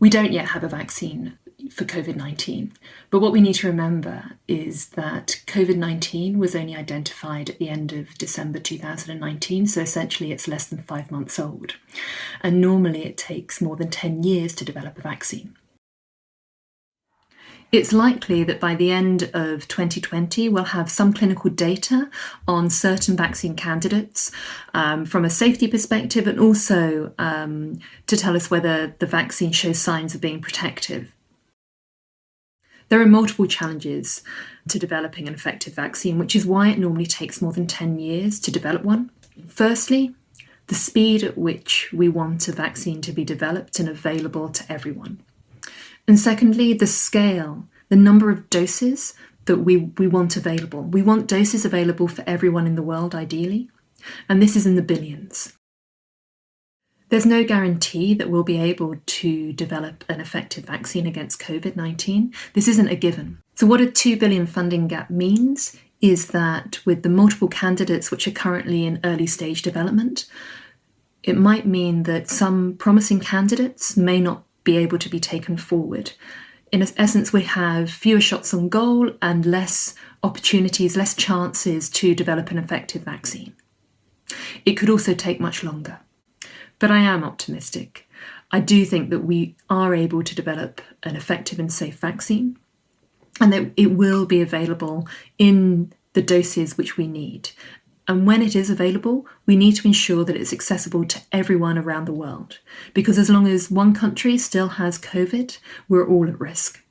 We don't yet have a vaccine for COVID 19, but what we need to remember is that COVID 19 was only identified at the end of December 2019, so essentially it's less than five months old. And normally it takes more than 10 years to develop a vaccine. It's likely that by the end of 2020, we'll have some clinical data on certain vaccine candidates um, from a safety perspective and also um, to tell us whether the vaccine shows signs of being protective. There are multiple challenges to developing an effective vaccine, which is why it normally takes more than 10 years to develop one. Firstly, the speed at which we want a vaccine to be developed and available to everyone. And secondly, the scale, the number of doses that we, we want available. We want doses available for everyone in the world, ideally, and this is in the billions. There's no guarantee that we'll be able to develop an effective vaccine against COVID 19. This isn't a given. So, what a 2 billion funding gap means is that with the multiple candidates which are currently in early stage development, it might mean that some promising candidates may not be able to be taken forward. In essence, we have fewer shots on goal and less opportunities, less chances to develop an effective vaccine. It could also take much longer. But I am optimistic. I do think that we are able to develop an effective and safe vaccine and that it will be available in the doses which we need. And when it is available, we need to ensure that it's accessible to everyone around the world. Because as long as one country still has COVID, we're all at risk.